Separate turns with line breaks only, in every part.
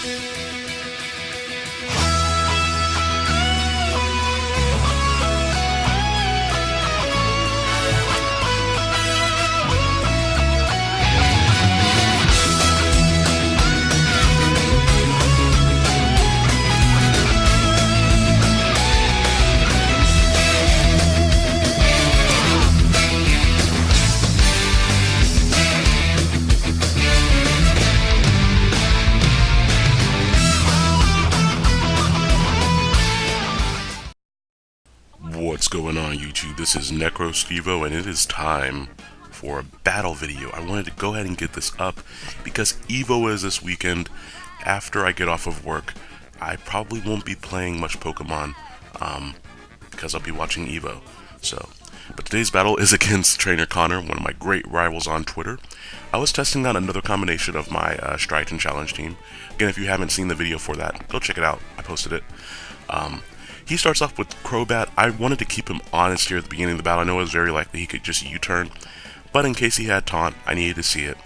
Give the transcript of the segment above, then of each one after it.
What's This is NecroStevo and it is time for a battle video. I wanted to go ahead and get this up because EVO is this weekend. After I get off of work, I probably won't be playing much Pokemon um, because I'll be watching EVO. So, but today's battle is against Trainer Connor, one of my great rivals on Twitter. I was testing out another combination of my uh, Striaton Challenge team. Again, if you haven't seen the video for that, go check it out. I posted it. Um, he starts off with Crobat. I wanted to keep him honest here at the beginning of the battle. I know it was very likely he could just U-turn, but in case he had Taunt, I needed to see it.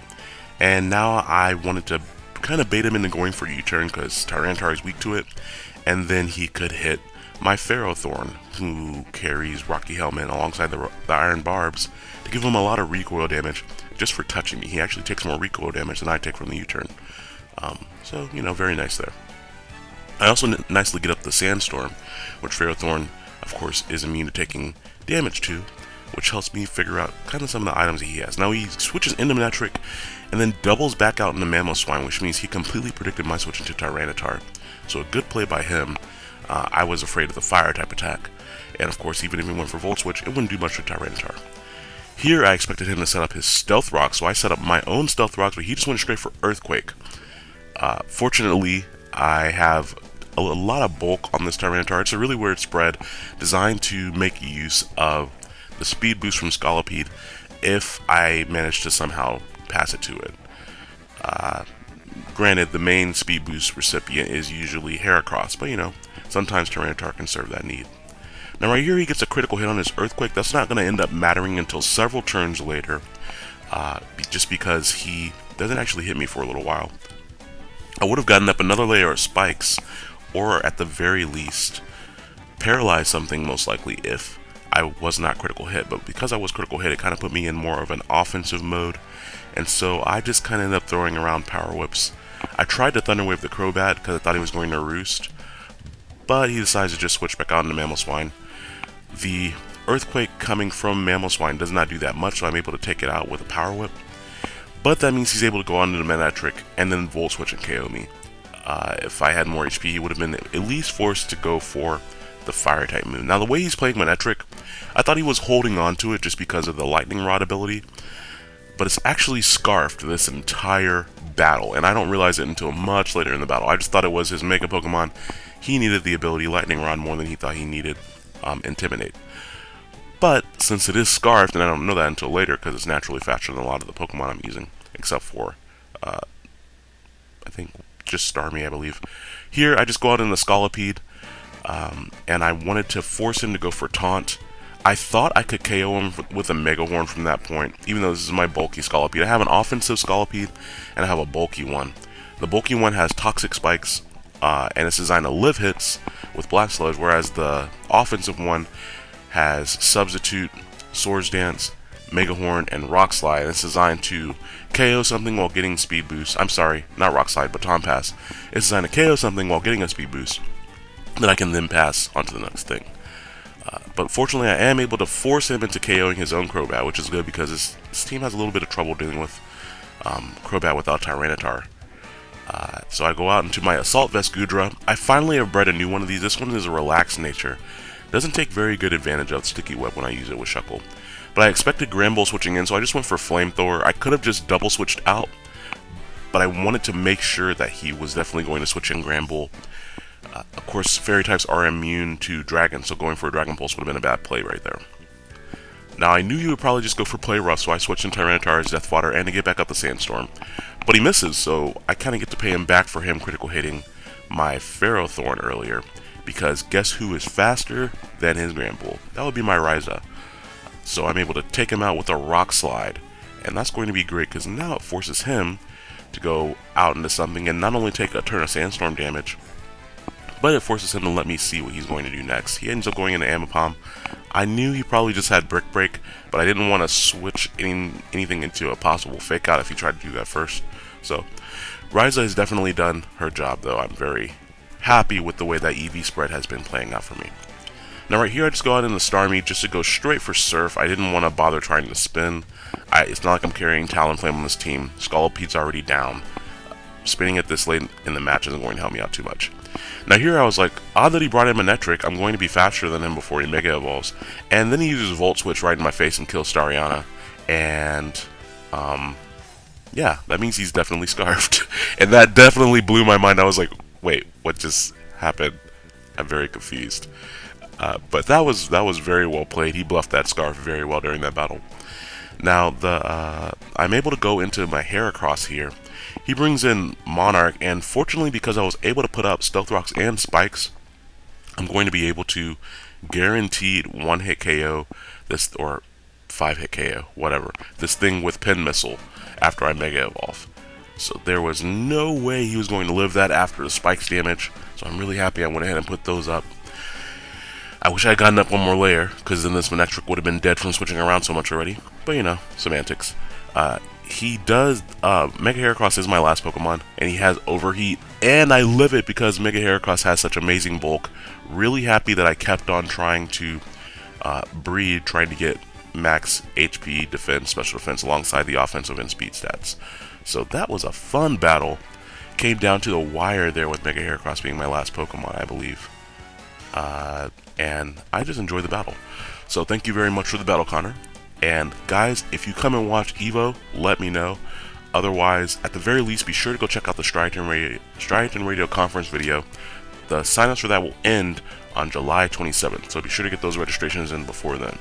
And now I wanted to kind of bait him into going for U-turn because Tyranitar is weak to it, and then he could hit my Ferrothorn, who carries Rocky Helmet alongside the, the Iron Barbs, to give him a lot of recoil damage just for touching me. He actually takes more recoil damage than I take from the U-turn. Um, so, you know, very nice there. I also nicely get up the Sandstorm, which Ferrothorn, of course, is immune to taking damage to, which helps me figure out kind of some of the items that he has. Now he switches into Manectric and then doubles back out into Mamoswine, which means he completely predicted my switch into Tyranitar. So a good play by him. Uh, I was afraid of the fire type attack, and of course, even if he went for Volt Switch, it wouldn't do much to Tyranitar. Here, I expected him to set up his Stealth Rock, so I set up my own Stealth Rocks, but he just went straight for Earthquake. Uh, fortunately, I have a, lot of bulk on this Tyranitar. It's a really weird spread designed to make use of the speed boost from Scolipede if I manage to somehow pass it to it. Uh, granted, the main speed boost recipient is usually Heracross, but you know, sometimes Tyranitar can serve that need. Now right here he gets a critical hit on his Earthquake. That's not going to end up mattering until several turns later, uh, just because he doesn't actually hit me for a little while. I would have gotten up another layer of spikes or at the very least, paralyzed something most likely if I was not critical hit. But because I was critical hit, it kind of put me in more of an offensive mode. And so I just kind of ended up throwing around Power Whips. I tried to Thunder Wave the Crobat because I thought he was going to Roost. But he decides to just switch back out into swine The Earthquake coming from Mamoswine does not do that much, so I'm able to take it out with a Power Whip. But that means he's able to go on to the Manectric and then Volt Switch and KO me uh, if I had more HP, he would have been at least forced to go for the fire type move. Now, the way he's playing Manectric, I thought he was holding on to it just because of the lightning rod ability, but it's actually scarfed this entire battle, and I don't realize it until much later in the battle. I just thought it was his Mega Pokemon. He needed the ability Lightning Rod more than he thought he needed um, Intimidate. But since it is scarfed, and I don't know that until later because it's naturally faster than a lot of the Pokemon I'm using, except for, uh, I think just Starmie, I believe. Here, I just go out in the Scolipede, um, and I wanted to force him to go for Taunt. I thought I could KO him with a Mega Horn from that point, even though this is my bulky Scolipede. I have an offensive Scolipede, and I have a bulky one. The bulky one has Toxic Spikes, uh, and it's designed to live hits with Black Sludge, whereas the offensive one has Substitute, Swords Dance, Mega Horn, and Rock Slide. It's designed to KO something while getting speed boost. I'm sorry, not Rock Slide, but Baton Pass. It's designed to KO something while getting a speed boost that I can then pass onto the next thing. Uh, but fortunately, I am able to force him into KOing his own Crobat, which is good because his, his team has a little bit of trouble dealing with um, Crobat without Tyranitar. Uh, so I go out into my Assault Vest Goodra. I finally have bred a new one of these. This one is a relaxed nature. Doesn't take very good advantage of Sticky Web when I use it with Shuckle. But I expected Granbull switching in, so I just went for Flamethrower. I could have just double switched out, but I wanted to make sure that he was definitely going to switch in Granbull. Uh, of course, Fairy types are immune to Dragon, so going for a Dragon Pulse would have been a bad play right there. Now, I knew you would probably just go for Play Rough, so I switched in Tyranitar as Death Fodder and to get back up the Sandstorm. But he misses, so I kind of get to pay him back for him critical hitting my Ferrothorn earlier, because guess who is faster than his Granbull? That would be my Raiza. So I'm able to take him out with a rock slide. And that's going to be great because now it forces him to go out into something and not only take a turn of sandstorm damage, but it forces him to let me see what he's going to do next. He ends up going into Ambipom. I knew he probably just had Brick Break, but I didn't want to switch any, anything into a possible fake out if he tried to do that first. So, Ryza has definitely done her job, though. I'm very happy with the way that EV spread has been playing out for me. Now right here I just go out in the Starmie just to go straight for Surf. I didn't want to bother trying to spin. I, it's not like I'm carrying Talonflame on this team. Scolipede's already down. Spinning it this late in the match isn't going to help me out too much. Now here I was like, odd that he brought in Manectric, I'm going to be faster than him before he Mega Evolves. And then he uses Volt Switch right in my face and kills Stariana. And, um, yeah, that means he's definitely Scarfed. and that definitely blew my mind. I was like, wait, what just happened? I'm very confused. Uh, but that was that was very well played. He bluffed that scarf very well during that battle. Now the uh, I'm able to go into my Heracross here. He brings in Monarch, and fortunately because I was able to put up Stealth Rocks and Spikes, I'm going to be able to guaranteed one hit KO this or five hit KO, whatever. This thing with Pin Missile after I Mega Evolve. So there was no way he was going to live that after the spikes damage. So I'm really happy I went ahead and put those up. I wish I had gotten up one more layer, because then this Manectric would have been dead from switching around so much already. But you know, semantics. Uh, he does, uh, Mega Heracross is my last Pokemon, and he has Overheat, and I live it because Mega Heracross has such amazing bulk. Really happy that I kept on trying to uh, breed, trying to get max HP, defense, special defense alongside the offensive and speed stats. So that was a fun battle. Came down to the wire there with Mega Heracross being my last Pokemon, I believe. Uh, and I just enjoyed the battle. So thank you very much for the battle, Connor. And guys, if you come and watch Evo, let me know. Otherwise, at the very least, be sure to go check out the Striaton Radio, Striaton Radio conference video. The signups for that will end on July 27th, so be sure to get those registrations in before then.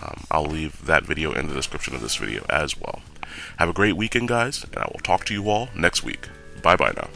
Um, I'll leave that video in the description of this video as well. Have a great weekend, guys, and I will talk to you all next week. Bye bye now.